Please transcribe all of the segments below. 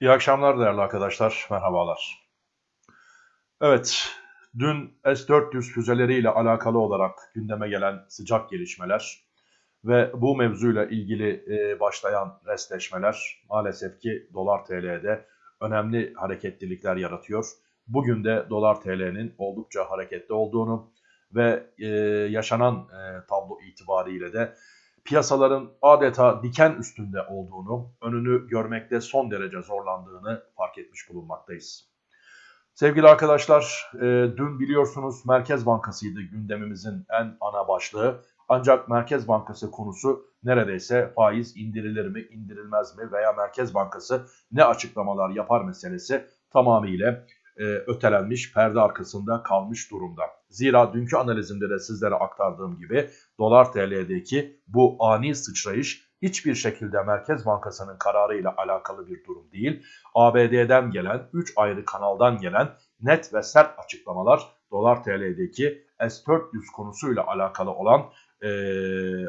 İyi akşamlar değerli arkadaşlar, merhabalar. Evet, dün S-400 füzeleriyle alakalı olarak gündeme gelen sıcak gelişmeler ve bu mevzuyla ilgili e, başlayan restleşmeler maalesef ki dolar TL'de önemli hareketlilikler yaratıyor. Bugün de dolar TL'nin oldukça hareketli olduğunu ve e, yaşanan e, tablo itibariyle de piyasaların adeta diken üstünde olduğunu, önünü görmekte son derece zorlandığını fark etmiş bulunmaktayız. Sevgili arkadaşlar, e, dün biliyorsunuz Merkez Bankası'ydı gündemimizin en ana başlığı. Ancak Merkez Bankası konusu neredeyse faiz indirilir mi, indirilmez mi veya Merkez Bankası ne açıklamalar yapar meselesi tamamıyla e, ötelenmiş, perde arkasında kalmış durumda. Zira dünkü analizimde de sizlere aktardığım gibi dolar TL'deki bu ani sıçrayış hiçbir şekilde Merkez Bankası'nın kararıyla alakalı bir durum değil. ABD'den gelen 3 ayrı kanaldan gelen net ve sert açıklamalar dolar TL'deki S-400 konusuyla alakalı olan e,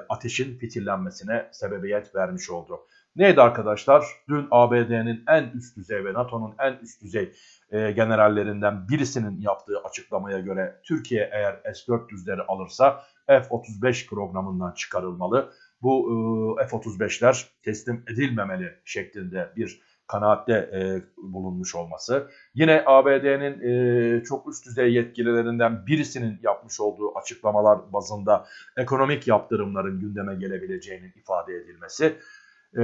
ateşin fitillenmesine sebebiyet vermiş oldu. Neydi arkadaşlar? Dün ABD'nin en üst düzey ve NATO'nun en üst düzey e, generallerinden birisinin yaptığı açıklamaya göre Türkiye eğer S-400'leri alırsa F-35 programından çıkarılmalı. Bu e, F-35'ler teslim edilmemeli şeklinde bir kanaatte e, bulunmuş olması. Yine ABD'nin e, çok üst düzey yetkililerinden birisinin yapmış olduğu açıklamalar bazında ekonomik yaptırımların gündeme gelebileceğinin ifade edilmesi. E,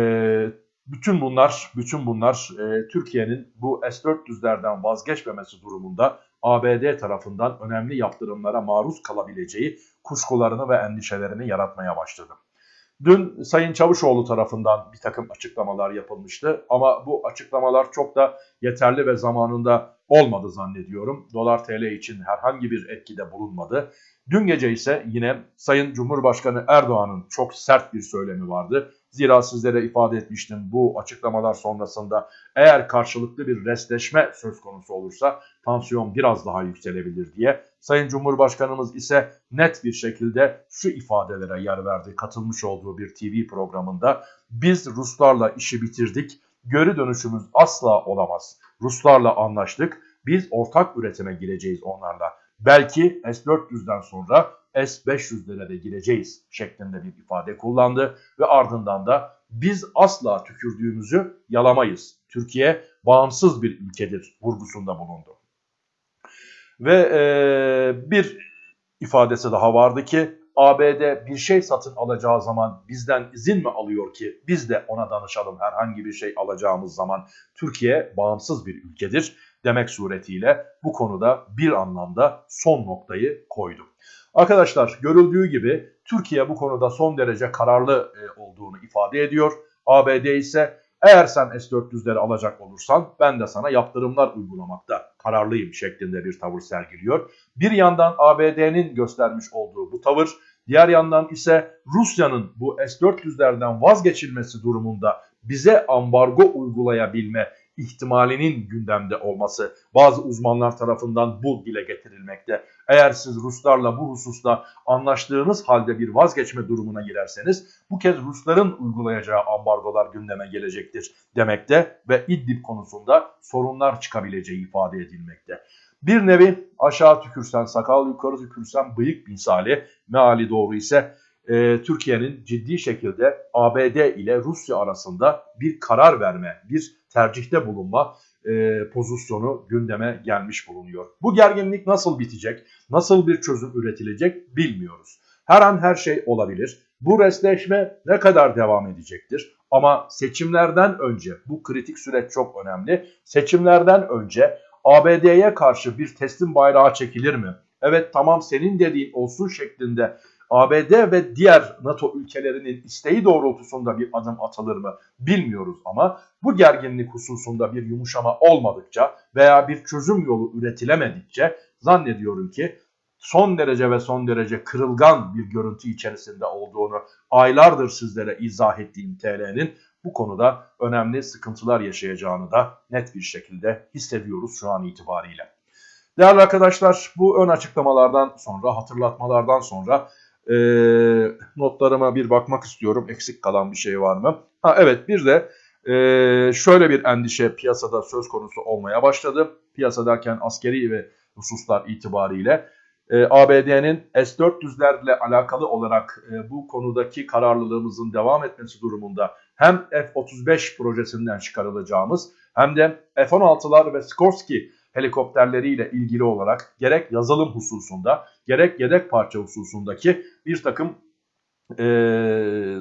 bütün bunlar, bütün bunlar e, Türkiye'nin bu S-400'lerden vazgeçmemesi durumunda ABD tarafından önemli yaptırımlara maruz kalabileceği kuşkularını ve endişelerini yaratmaya başladı. Dün Sayın Çavuşoğlu tarafından bir takım açıklamalar yapılmıştı ama bu açıklamalar çok da yeterli ve zamanında olmadı zannediyorum. Dolar TL için herhangi bir etkide bulunmadı. Dün gece ise yine Sayın Cumhurbaşkanı Erdoğan'ın çok sert bir söylemi vardı. Zira sizlere ifade etmiştim bu açıklamalar sonrasında eğer karşılıklı bir restleşme söz konusu olursa tansiyon biraz daha yükselebilir diye. Sayın Cumhurbaşkanımız ise net bir şekilde şu ifadelere yer verdi katılmış olduğu bir TV programında. Biz Ruslarla işi bitirdik, geri dönüşümüz asla olamaz. Ruslarla anlaştık, biz ortak üretime gireceğiz onlarla. Belki S-400'den sonra S-500'lere de gireceğiz şeklinde bir ifade kullandı ve ardından da biz asla tükürdüğümüzü yalamayız. Türkiye bağımsız bir ülkedir vurgusunda bulundu. Ve e, bir ifadesi daha vardı ki ABD bir şey satın alacağı zaman bizden izin mi alıyor ki biz de ona danışalım herhangi bir şey alacağımız zaman Türkiye bağımsız bir ülkedir demek suretiyle bu konuda bir anlamda son noktayı koydu. Arkadaşlar görüldüğü gibi Türkiye bu konuda son derece kararlı e, olduğunu ifade ediyor. ABD ise eğer sen S-400'leri alacak olursan ben de sana yaptırımlar uygulamakta kararlıyım şeklinde bir tavır sergiliyor. Bir yandan ABD'nin göstermiş olduğu bu tavır, diğer yandan ise Rusya'nın bu S-400'lerden vazgeçilmesi durumunda bize ambargo uygulayabilme ihtimalinin gündemde olması bazı uzmanlar tarafından bu dile getirilmekte. Eğer siz Ruslarla bu hususta anlaştığınız halde bir vazgeçme durumuna girerseniz bu kez Rusların uygulayacağı ambargolar gündeme gelecektir demekte ve İdlib konusunda sorunlar çıkabileceği ifade edilmekte. Bir nevi aşağı tükürsen sakal yukarı tükürsen bıyık misali meali doğru ise e, Türkiye'nin ciddi şekilde ABD ile Rusya arasında bir karar verme, bir tercihte bulunma e, pozisyonu gündeme gelmiş bulunuyor. Bu gerginlik nasıl bitecek, nasıl bir çözüm üretilecek bilmiyoruz. Her an her şey olabilir. Bu restleşme ne kadar devam edecektir? Ama seçimlerden önce, bu kritik süreç çok önemli. Seçimlerden önce ABD'ye karşı bir teslim bayrağı çekilir mi? Evet tamam senin dediğin olsun şeklinde ABD ve diğer NATO ülkelerinin isteği doğrultusunda bir adım atılır mı bilmiyoruz ama bu gerginlik hususunda bir yumuşama olmadıkça veya bir çözüm yolu üretilemedikçe zannediyorum ki son derece ve son derece kırılgan bir görüntü içerisinde olduğunu aylardır sizlere izah ettiğim TL'nin bu konuda önemli sıkıntılar yaşayacağını da net bir şekilde hissediyoruz şu an itibariyle. Değerli arkadaşlar bu ön açıklamalardan sonra hatırlatmalardan sonra e, notlarıma bir bakmak istiyorum. Eksik kalan bir şey var mı? Ha evet bir de Ee, şöyle bir endişe piyasada söz konusu olmaya başladı. Piyasa derken askeri ve hususlar itibariyle e, ABD'nin S-400'lerle alakalı olarak e, bu konudaki kararlılığımızın devam etmesi durumunda hem F-35 projesinden çıkarılacağımız hem de F-16'lar ve Skorsky helikopterleriyle ilgili olarak gerek yazılım hususunda gerek yedek parça hususundaki bir takım e,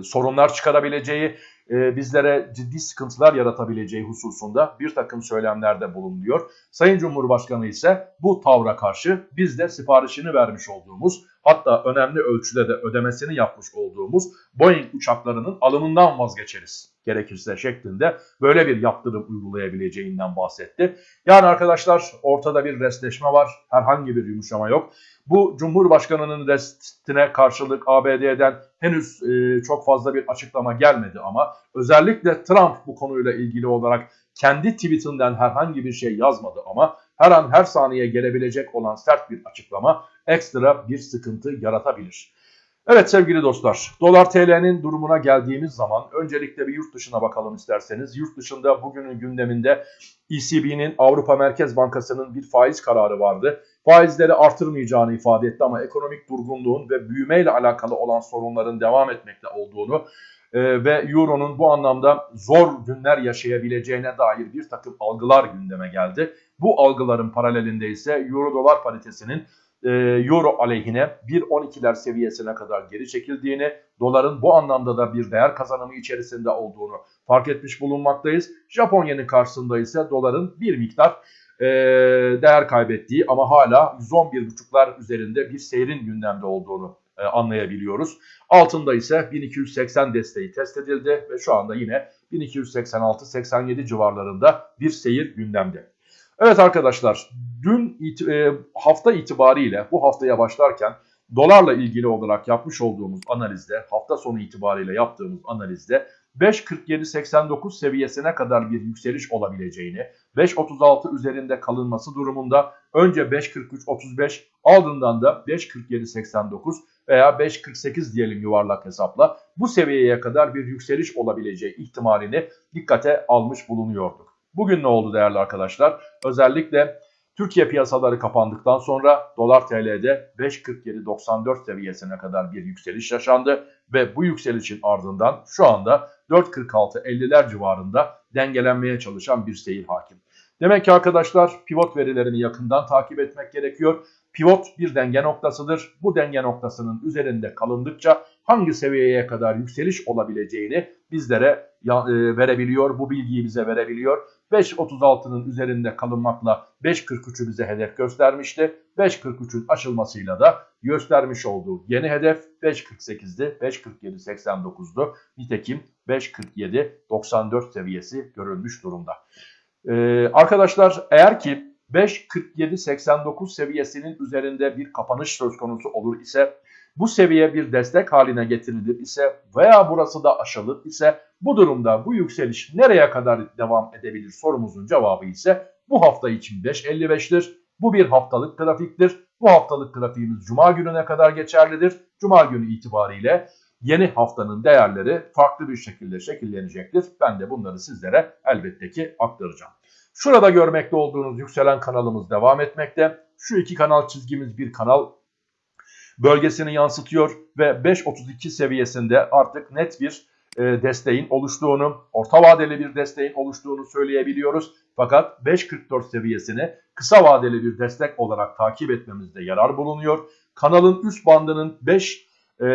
sorunlar çıkarabileceği, e, bizlere ciddi sıkıntılar yaratabileceği hususunda bir takım söylemlerde bulunuyor. Sayın Cumhurbaşkanı ise bu tavra karşı biz de siparişini vermiş olduğumuz hatta önemli ölçüde de ödemesini yapmış olduğumuz Boeing uçaklarının alımından vazgeçeriz gerekirse şeklinde böyle bir yaptırım uygulayabileceğinden bahsetti. Yani arkadaşlar ortada bir restleşme var. Herhangi bir yumuşama yok. Bu Cumhurbaşkanı'nın restine karşılık ABD'den henüz e, çok fazla bir açıklama gelmedi ama özellikle Trump bu konuyla ilgili olarak kendi tweetinden herhangi bir şey yazmadı ama her an her saniye gelebilecek olan sert bir açıklama ekstra bir sıkıntı yaratabilir. Evet sevgili dostlar, dolar TL'nin durumuna geldiğimiz zaman öncelikle bir yurt dışına bakalım isterseniz. Yurt dışında bugünün gündeminde ECB'nin Avrupa Merkez Bankası'nın bir faiz kararı vardı. Faizleri artırmayacağını ifade etti ama ekonomik durgunluğun ve büyümeyle alakalı olan sorunların devam etmekte olduğunu ve Euro'nun bu anlamda zor günler yaşayabileceğine dair bir takım algılar gündeme geldi. Bu algıların paralelinde ise Euro dolar paritesinin e, euro aleyhine 1.12'ler seviyesine kadar geri çekildiğini, doların bu anlamda da bir değer kazanımı içerisinde olduğunu fark etmiş bulunmaktayız. Japonya'nın karşısında ise doların bir miktar e, değer kaybettiği ama hala 111.5'lar üzerinde bir seyrin gündemde olduğunu e, anlayabiliyoruz. Altında ise 1280 desteği test edildi ve şu anda yine 1286-87 civarlarında bir seyir gündemde. Evet arkadaşlar dün it e, hafta itibariyle bu haftaya başlarken dolarla ilgili olarak yapmış olduğumuz analizde hafta sonu itibariyle yaptığımız analizde 5.47.89 seviyesine kadar bir yükseliş olabileceğini, 5.36 üzerinde kalınması durumunda önce 5.43.35 ardından da 5.47.89 veya 5.48 diyelim yuvarlak hesapla bu seviyeye kadar bir yükseliş olabileceği ihtimalini dikkate almış bulunuyorduk. Bugün ne oldu değerli arkadaşlar? Özellikle Türkiye piyasaları kapandıktan sonra dolar TL'de 5.47.94 seviyesine kadar bir yükseliş yaşandı ve bu yükselişin ardından şu anda 4.46.50'ler civarında dengelenmeye çalışan bir seyir hakim. Demek ki arkadaşlar pivot verilerini yakından takip etmek gerekiyor. Pivot bir denge noktasıdır. Bu denge noktasının üzerinde kalındıkça hangi seviyeye kadar yükseliş olabileceğini bizlere e, verebiliyor. Bu bilgiyi bize verebiliyor. 5.36'nın üzerinde kalınmakla 5.43'ü bize hedef göstermişti. 5.43'ün aşılmasıyla da göstermiş olduğu yeni hedef 5.48'di. 5.47.89'du. Nitekim 5.47.94 seviyesi görülmüş durumda. Ee, arkadaşlar eğer ki 5.47.89 seviyesinin üzerinde bir kapanış söz konusu olur ise bu seviye bir destek haline getirilir ise veya burası da aşılır ise bu durumda bu yükseliş nereye kadar devam edebilir sorumuzun cevabı ise bu hafta için 5.55'tir. Bu bir haftalık grafiktir. Bu haftalık grafiğimiz Cuma gününe kadar geçerlidir. Cuma günü itibariyle yeni haftanın değerleri farklı bir şekilde şekillenecektir. Ben de bunları sizlere elbette ki aktaracağım. Şurada görmekte olduğunuz yükselen kanalımız devam etmekte. Şu iki kanal çizgimiz bir kanal bölgesini yansıtıyor ve 5.32 seviyesinde artık net bir e, desteğin oluştuğunu, orta vadeli bir desteğin oluştuğunu söyleyebiliyoruz. Fakat 5.44 seviyesini kısa vadeli bir destek olarak takip etmemizde yarar bulunuyor. Kanalın üst bandının 5 e,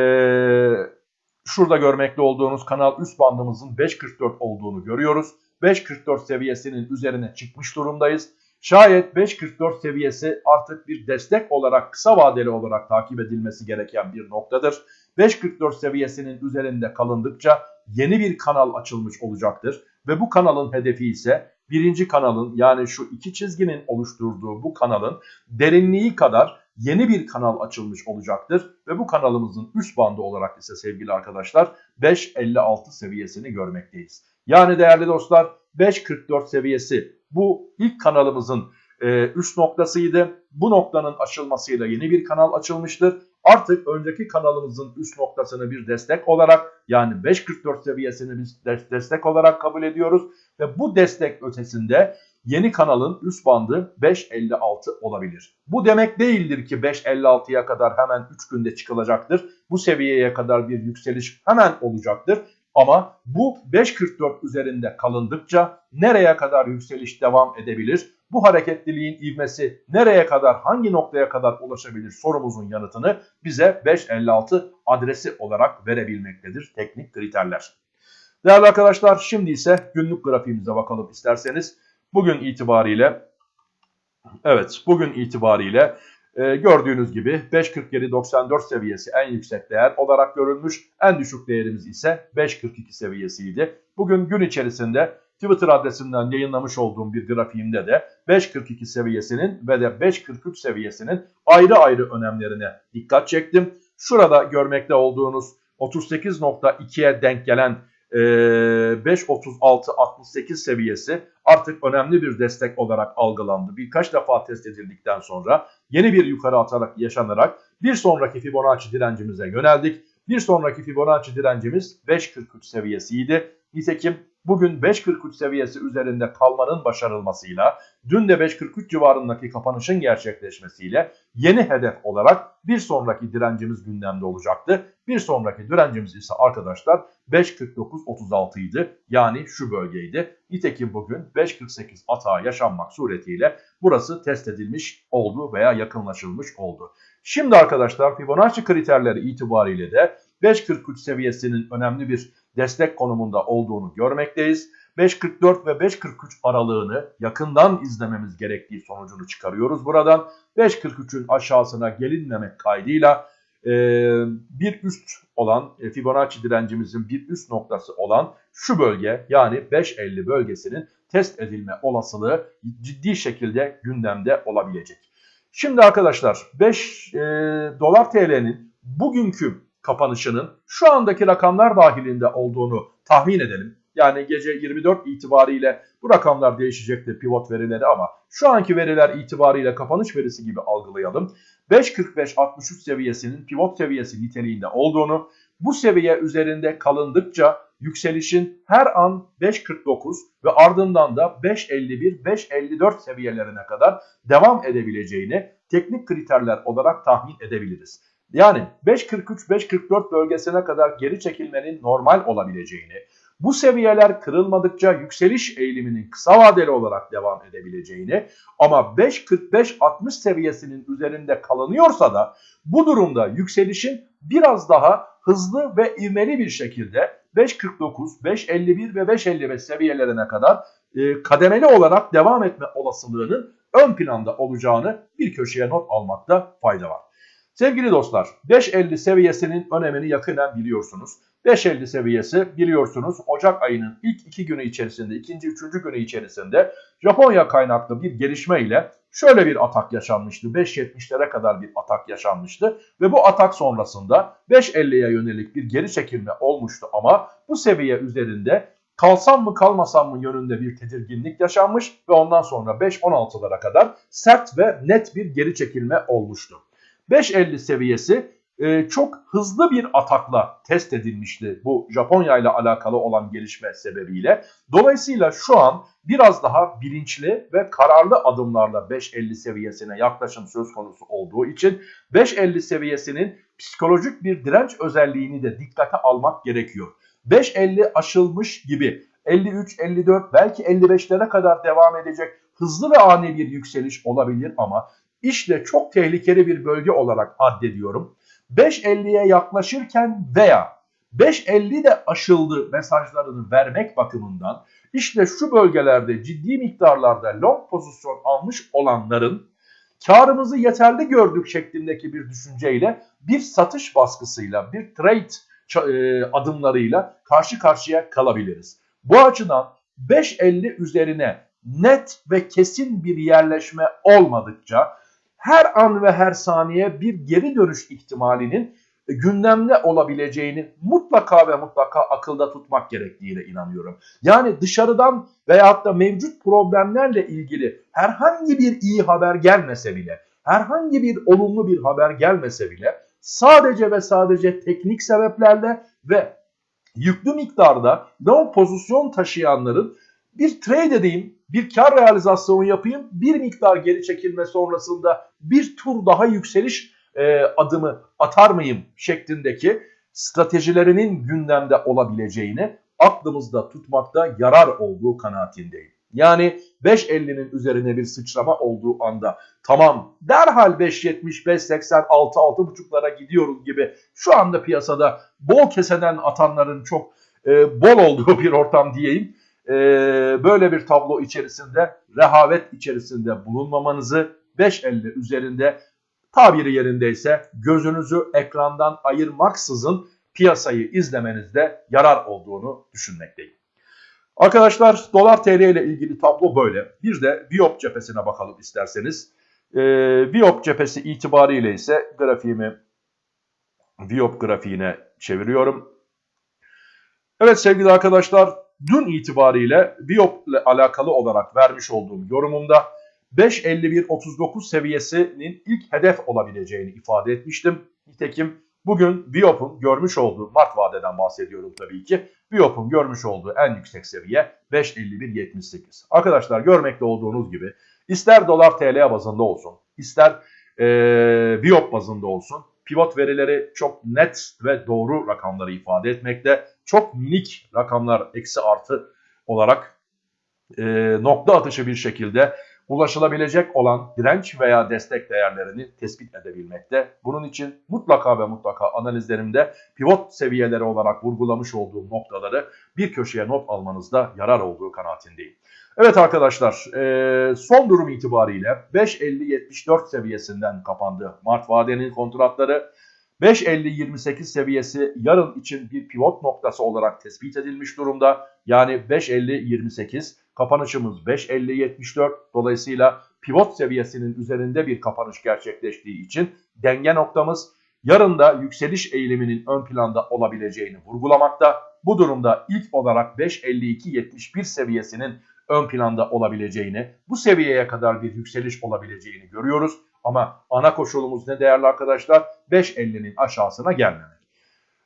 şurada görmekte olduğunuz kanal üst bandımızın 5.44 olduğunu görüyoruz. 5.44 seviyesinin üzerine çıkmış durumdayız. Şayet 5.44 seviyesi artık bir destek olarak kısa vadeli olarak takip edilmesi gereken bir noktadır. 5.44 seviyesinin üzerinde kalındıkça yeni bir kanal açılmış olacaktır. Ve bu kanalın hedefi ise birinci kanalın yani şu iki çizginin oluşturduğu bu kanalın derinliği kadar yeni bir kanal açılmış olacaktır. Ve bu kanalımızın üst bandı olarak ise sevgili arkadaşlar 5.56 seviyesini görmekteyiz. Yani değerli dostlar 5.44 seviyesi bu ilk kanalımızın e, üst noktasıydı. Bu noktanın açılmasıyla yeni bir kanal açılmıştır. Artık önceki kanalımızın üst noktasını bir destek olarak yani 5.44 seviyesini biz destek olarak kabul ediyoruz ve bu destek ötesinde yeni kanalın üst bandı 5.56 olabilir. Bu demek değildir ki 5.56'ya kadar hemen 3 günde çıkılacaktır. Bu seviyeye kadar bir yükseliş hemen olacaktır. Ama bu 5.44 üzerinde kalındıkça nereye kadar yükseliş devam edebilir? Bu hareketliliğin ivmesi nereye kadar, hangi noktaya kadar ulaşabilir sorumuzun yanıtını bize 5.56 adresi olarak verebilmektedir teknik kriterler. Değerli arkadaşlar şimdi ise günlük grafiğimize bakalım isterseniz. Bugün itibariyle evet bugün itibariyle e, gördüğünüz gibi 5.47.94 seviyesi en yüksek değer olarak görülmüş. En düşük değerimiz ise 5.42 seviyesiydi. Bugün gün içerisinde Twitter adresimden yayınlamış olduğum bir grafiğimde de 5.42 seviyesinin ve de 5.43 seviyesinin ayrı ayrı önemlerine dikkat çektim. Şurada görmekte olduğunuz 38.2'ye denk gelen 5.36-68 seviyesi artık önemli bir destek olarak algılandı. Birkaç defa test edildikten sonra yeni bir yukarı atarak yaşanarak bir sonraki Fibonacci direncimize yöneldik. Bir sonraki Fibonacci direncimiz 5.43 seviyesiydi. Nitekim bugün 5.43 seviyesi üzerinde kalmanın başarılmasıyla dün de 5.43 civarındaki kapanışın gerçekleşmesiyle yeni hedef olarak bir sonraki direncimiz gündemde olacaktı. Bir sonraki direncimiz ise arkadaşlar 5.49.36 idi. Yani şu bölgeydi. Nitekim bugün 5.48 atağı yaşanmak suretiyle burası test edilmiş oldu veya yakınlaşılmış oldu. Şimdi arkadaşlar Fibonacci kriterleri itibariyle de 5.43 seviyesinin önemli bir destek konumunda olduğunu görmekteyiz. 5.44 ve 5.43 aralığını yakından izlememiz gerektiği sonucunu çıkarıyoruz buradan. 5.43'ün aşağısına gelinmemek kaydıyla e, bir üst olan e, Fibonacci direncimizin bir üst noktası olan şu bölge yani 5.50 bölgesinin test edilme olasılığı ciddi şekilde gündemde olabilecek. Şimdi arkadaşlar 5 e, dolar TL'nin bugünkü kapanışının şu andaki rakamlar dahilinde olduğunu tahmin edelim. Yani gece 24 itibariyle bu rakamlar değişecektir pivot verileri ama şu anki veriler itibariyle kapanış verisi gibi algılayalım. 5.45-63 seviyesinin pivot seviyesi niteliğinde olduğunu, bu seviye üzerinde kalındıkça yükselişin her an 5.49 ve ardından da 5.51-5.54 seviyelerine kadar devam edebileceğini teknik kriterler olarak tahmin edebiliriz. Yani 5.43-5.44 bölgesine kadar geri çekilmenin normal olabileceğini, bu seviyeler kırılmadıkça yükseliş eğiliminin kısa vadeli olarak devam edebileceğini ama 5.45-60 seviyesinin üzerinde kalınıyorsa da bu durumda yükselişin biraz daha hızlı ve ivmeli bir şekilde 5.49, 5.51 ve 5.55 seviyelerine kadar e, kademeli olarak devam etme olasılığının ön planda olacağını bir köşeye not almakta fayda var. Sevgili dostlar 5.50 seviyesinin önemini yakinen biliyorsunuz. 5.50 seviyesi biliyorsunuz Ocak ayının ilk iki günü içerisinde, ikinci, üçüncü günü içerisinde Japonya kaynaklı bir gelişme ile şöyle bir atak yaşanmıştı. 5.70'lere kadar bir atak yaşanmıştı ve bu atak sonrasında 5.50'ye yönelik bir geri çekilme olmuştu ama bu seviye üzerinde kalsam mı kalmasam mı yönünde bir tedirginlik yaşanmış ve ondan sonra 5.16'lara kadar sert ve net bir geri çekilme olmuştu. 5.50 seviyesi e, çok hızlı bir atakla test edilmişti bu Japonya ile alakalı olan gelişme sebebiyle. Dolayısıyla şu an biraz daha bilinçli ve kararlı adımlarla 5.50 seviyesine yaklaşım söz konusu olduğu için 5.50 seviyesinin psikolojik bir direnç özelliğini de dikkate almak gerekiyor. 5.50 aşılmış gibi 53, 54 belki 55'lere kadar devam edecek hızlı ve ani bir yükseliş olabilir ama işte çok tehlikeli bir bölge olarak addediyorum. 5.50'ye yaklaşırken veya 5.50 de aşıldı mesajlarını vermek bakımından işte şu bölgelerde ciddi miktarlarda long pozisyon almış olanların karımızı yeterli gördük şeklindeki bir düşünceyle bir satış baskısıyla bir trade e, adımlarıyla karşı karşıya kalabiliriz. Bu açıdan 5.50 üzerine net ve kesin bir yerleşme olmadıkça her an ve her saniye bir geri dönüş ihtimalinin gündemde olabileceğini mutlaka ve mutlaka akılda tutmak gerektiğine inanıyorum. Yani dışarıdan veyahut da mevcut problemlerle ilgili herhangi bir iyi haber gelmese bile, herhangi bir olumlu bir haber gelmese bile sadece ve sadece teknik sebeplerle ve yüklü miktarda long pozisyon taşıyanların bir trade edeyim, bir kar realizasyonu yapayım, bir miktar geri çekilme sonrasında bir tur daha yükseliş e, adımı atar mıyım şeklindeki stratejilerinin gündemde olabileceğini aklımızda tutmakta yarar olduğu kanaatindeyim. Yani 5.50'nin üzerine bir sıçrama olduğu anda tamam derhal 5.70, 5.80, 6, 6.5'lara gidiyoruz gibi şu anda piyasada bol keseden atanların çok e, bol olduğu bir ortam diyeyim. E, böyle bir tablo içerisinde rehavet içerisinde bulunmamanızı 5.50 üzerinde tabiri yerindeyse gözünüzü ekrandan ayırmaksızın piyasayı izlemenizde yarar olduğunu düşünmekteyim. Arkadaşlar dolar TL ile ilgili tablo böyle. Bir de Biop cephesine bakalım isterseniz. Ee, Biop cephesi itibariyle ise grafiğimi Biop grafiğine çeviriyorum. Evet sevgili arkadaşlar dün itibariyle Biop ile alakalı olarak vermiş olduğum yorumumda 5.51.39 seviyesinin ilk hedef olabileceğini ifade etmiştim. Nitekim bugün Biop'un görmüş olduğu Mart vadeden bahsediyorum tabii ki. Biop'un görmüş olduğu en yüksek seviye 5.51.78. Arkadaşlar görmekte olduğunuz gibi ister dolar TL bazında olsun ister ee, Biop bazında olsun pivot verileri çok net ve doğru rakamları ifade etmekte. Çok minik rakamlar eksi artı olarak e, nokta atışı bir şekilde ulaşılabilecek olan direnç veya destek değerlerini tespit edebilmekte. Bunun için mutlaka ve mutlaka analizlerimde pivot seviyeleri olarak vurgulamış olduğum noktaları bir köşeye not almanızda yarar olduğu kanaatindeyim. Evet arkadaşlar son durum itibariyle 5.50-74 seviyesinden kapandı Mart vadenin kontratları. 5.50-28 seviyesi yarın için bir pivot noktası olarak tespit edilmiş durumda. Yani 5.50-28 kapanışımız 5.50-74 dolayısıyla pivot seviyesinin üzerinde bir kapanış gerçekleştiği için denge noktamız yarın da yükseliş eğiliminin ön planda olabileceğini vurgulamakta. Bu durumda ilk olarak 5.52-71 seviyesinin ön planda olabileceğini, bu seviyeye kadar bir yükseliş olabileceğini görüyoruz. Ama ana koşulumuz ne değerli arkadaşlar? 5.50'nin aşağısına gelmemek.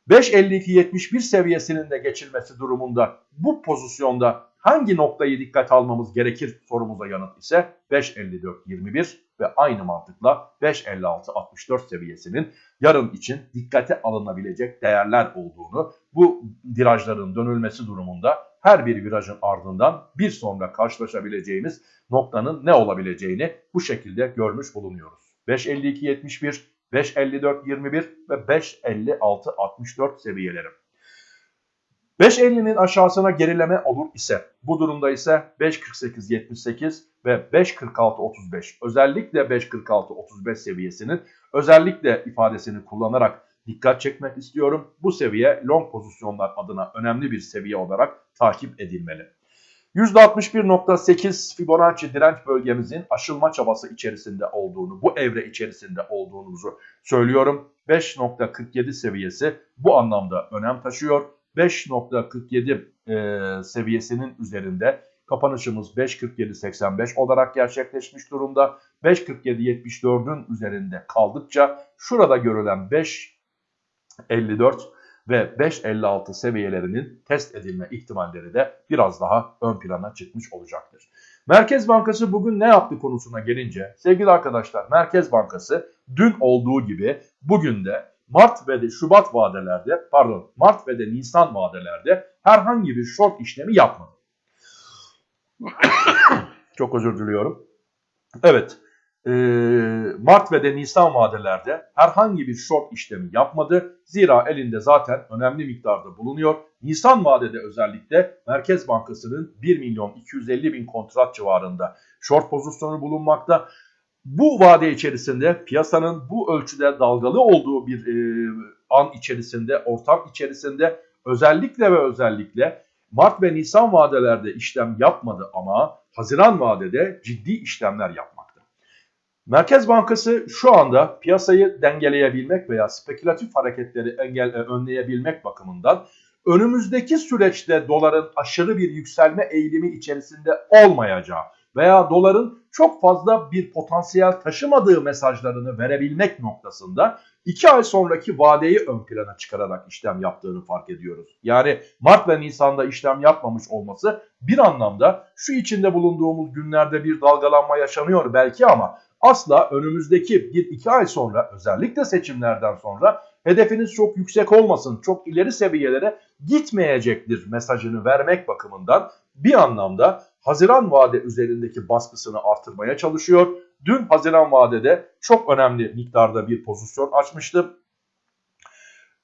5.52-71 seviyesinin de geçilmesi durumunda bu pozisyonda hangi noktayı dikkat almamız gerekir sorumuza yanıt ise 5.54-21 ve aynı mantıkla 5.56-64 seviyesinin yarın için dikkate alınabilecek değerler olduğunu bu virajların dönülmesi durumunda her bir virajın ardından bir sonra karşılaşabileceğimiz noktanın ne olabileceğini bu şekilde görmüş bulunuyoruz. 5.52-71, 5.54-21 ve 5.56-64 seviyeleri. 5.50'nin aşağısına gerileme olur ise bu durumda ise 5.48-78 ve 5.46-35 özellikle 5.46-35 seviyesinin özellikle ifadesini kullanarak dikkat çekmek istiyorum. Bu seviye long pozisyonlar adına önemli bir seviye olarak takip edilmeli. %61.8 Fibonacci direnç bölgemizin aşılma çabası içerisinde olduğunu, bu evre içerisinde olduğunuzu söylüyorum. 5.47 seviyesi bu anlamda önem taşıyor. 5.47 e, seviyesinin üzerinde kapanışımız 5.47.85 olarak gerçekleşmiş durumda. 5.47.74'ün üzerinde kaldıkça şurada görülen 5.54 ve 5.56 seviyelerinin test edilme ihtimalleri de biraz daha ön plana çıkmış olacaktır. Merkez Bankası bugün ne yaptı konusuna gelince sevgili arkadaşlar Merkez Bankası dün olduğu gibi bugün de Mart ve de Şubat vadelerde pardon Mart ve de Nisan vadelerde herhangi bir short işlemi yapmadı. Çok özür diliyorum. Evet e, Mart ve de Nisan vadelerde herhangi bir short işlemi yapmadı. Zira elinde zaten önemli miktarda bulunuyor. Nisan vadede özellikle Merkez Bankası'nın 1 milyon 250 bin kontrat civarında short pozisyonu bulunmakta. Bu vade içerisinde piyasanın bu ölçüde dalgalı olduğu bir e, an içerisinde, ortam içerisinde özellikle ve özellikle Mart ve Nisan vadelerde işlem yapmadı ama Haziran vadede ciddi işlemler yapmakta. Merkez Bankası şu anda piyasayı dengeleyebilmek veya spekülatif hareketleri engel, e, önleyebilmek bakımından önümüzdeki süreçte doların aşırı bir yükselme eğilimi içerisinde olmayacağı veya doların çok fazla bir potansiyel taşımadığı mesajlarını verebilmek noktasında 2 ay sonraki vadeyi ön plana çıkararak işlem yaptığını fark ediyoruz. Yani Mart ve Nisan'da işlem yapmamış olması bir anlamda şu içinde bulunduğumuz günlerde bir dalgalanma yaşanıyor belki ama asla önümüzdeki 1-2 ay sonra özellikle seçimlerden sonra hedefiniz çok yüksek olmasın, çok ileri seviyelere gitmeyecektir mesajını vermek bakımından bir anlamda Haziran vade üzerindeki baskısını artırmaya çalışıyor. Dün Haziran vadede çok önemli miktarda bir pozisyon açmıştı.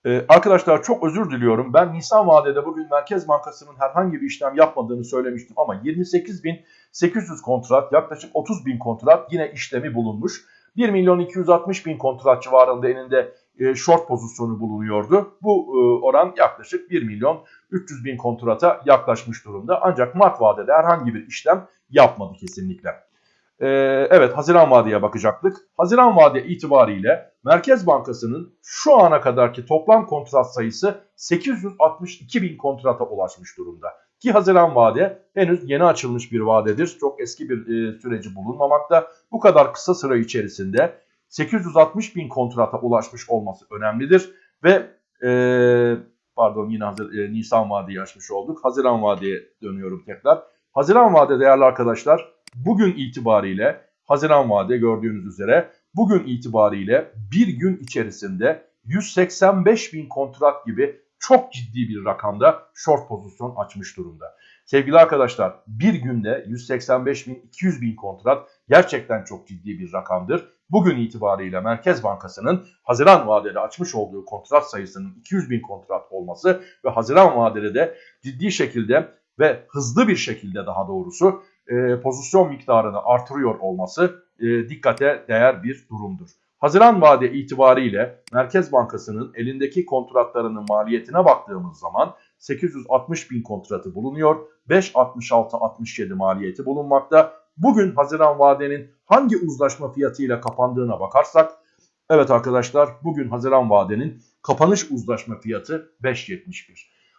Ee, arkadaşlar çok özür diliyorum. Ben Nisan vadede bugün Merkez Bankası'nın herhangi bir işlem yapmadığını söylemiştim ama 28.800 kontrat yaklaşık 30.000 kontrat yine işlemi bulunmuş. 1 milyon 260 bin kontrat civarında elinde e, short pozisyonu bulunuyordu. Bu e, oran yaklaşık 1 milyon 300 bin kontrata yaklaşmış durumda. Ancak Mart vadede herhangi bir işlem yapmadı kesinlikle. E, evet Haziran vadeye bakacaktık. Haziran vade itibariyle Merkez Bankası'nın şu ana kadarki toplam kontrat sayısı 862 bin kontrata ulaşmış durumda. Ki Haziran vade henüz yeni açılmış bir vadedir. Çok eski bir e, süreci bulunmamakta. Bu kadar kısa süre içerisinde 860 bin kontrata ulaşmış olması önemlidir. Ve e, pardon yine hazır, e, Nisan vadeyi açmış olduk. Haziran vadeye dönüyorum tekrar. Haziran vade değerli arkadaşlar bugün itibariyle Haziran vade gördüğünüz üzere bugün itibariyle bir gün içerisinde 185 bin kontrat gibi çok ciddi bir rakamda short pozisyon açmış durumda. Sevgili arkadaşlar bir günde 185 bin 200 bin kontrat gerçekten çok ciddi bir rakamdır. Bugün itibariyle Merkez Bankası'nın Haziran vadede açmış olduğu kontrat sayısının 200 bin kontrat olması ve Haziran vadede de ciddi şekilde ve hızlı bir şekilde daha doğrusu e, pozisyon miktarını artırıyor olması e, dikkate değer bir durumdur. Haziran vade itibariyle Merkez Bankası'nın elindeki kontratlarının maliyetine baktığımız zaman 860 bin kontratı bulunuyor. 5.66-67 maliyeti bulunmakta. Bugün Haziran vadenin hangi uzlaşma fiyatıyla kapandığına bakarsak evet arkadaşlar bugün Haziran vadenin kapanış uzlaşma fiyatı 5.71.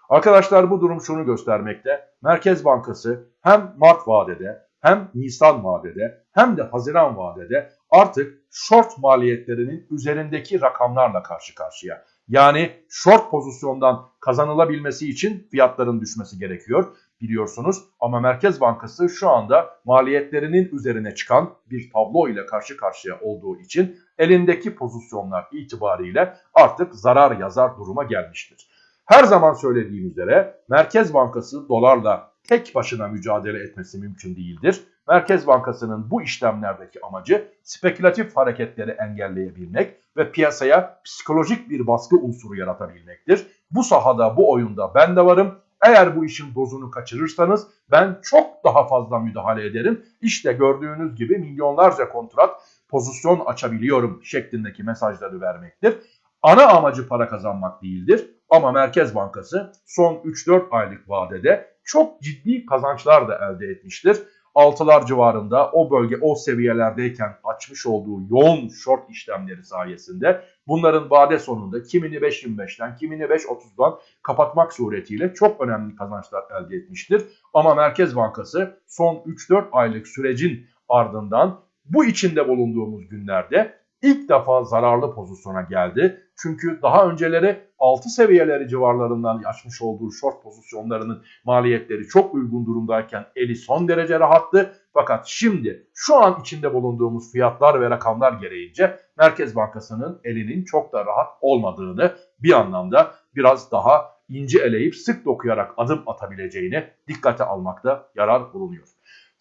Arkadaşlar bu durum şunu göstermekte. Merkez Bankası hem Mart vadede hem Nisan vadede hem de Haziran vadede artık short maliyetlerinin üzerindeki rakamlarla karşı karşıya. Yani short pozisyondan kazanılabilmesi için fiyatların düşmesi gerekiyor biliyorsunuz. Ama Merkez Bankası şu anda maliyetlerinin üzerine çıkan bir tablo ile karşı karşıya olduğu için elindeki pozisyonlar itibariyle artık zarar yazar duruma gelmiştir. Her zaman söylediğim üzere Merkez Bankası dolarla tek başına mücadele etmesi mümkün değildir. Merkez Bankası'nın bu işlemlerdeki amacı spekülatif hareketleri engelleyebilmek ve piyasaya psikolojik bir baskı unsuru yaratabilmektir. Bu sahada, bu oyunda ben de varım. Eğer bu işin dozunu kaçırırsanız ben çok daha fazla müdahale ederim. İşte gördüğünüz gibi milyonlarca kontrat pozisyon açabiliyorum şeklindeki mesajları vermektir. Ana amacı para kazanmak değildir. Ama Merkez Bankası son 3-4 aylık vadede çok ciddi kazançlar da elde etmiştir. Altılar civarında o bölge o seviyelerdeyken açmış olduğu yoğun short işlemleri sayesinde bunların vade sonunda kimini 5.25'ten kimini 5.30'dan kapatmak suretiyle çok önemli kazançlar elde etmiştir. Ama Merkez Bankası son 3-4 aylık sürecin ardından bu içinde bulunduğumuz günlerde ilk defa zararlı pozisyona geldi. Çünkü daha önceleri 6 seviyeleri civarlarından açmış olduğu short pozisyonlarının maliyetleri çok uygun durumdayken eli son derece rahattı. Fakat şimdi şu an içinde bulunduğumuz fiyatlar ve rakamlar gereğince Merkez Bankası'nın elinin çok da rahat olmadığını bir anlamda biraz daha ince eleyip sık dokuyarak adım atabileceğini dikkate almakta yarar bulunuyor.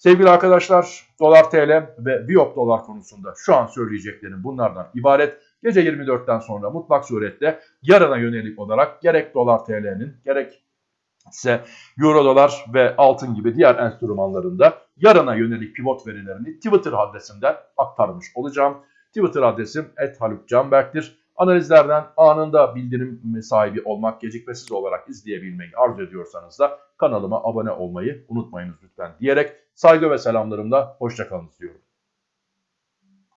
Sevgili arkadaşlar dolar TL ve Biop dolar konusunda şu an söyleyeceklerim bunlardan ibaret. Gece 24'ten sonra mutlak surette yarına yönelik olarak gerek dolar TL'nin gerek ise euro dolar ve altın gibi diğer enstrümanlarında yarına yönelik pivot verilerini Twitter adresimden aktarmış olacağım. Twitter adresim @halukcanberk'tir. Analizlerden anında bildirim sahibi olmak, gecikmesiz olarak izleyebilmeyi arzu ediyorsanız da kanalıma abone olmayı unutmayınız lütfen diyerek saygı ve selamlarımla hoşçakalın diyorum.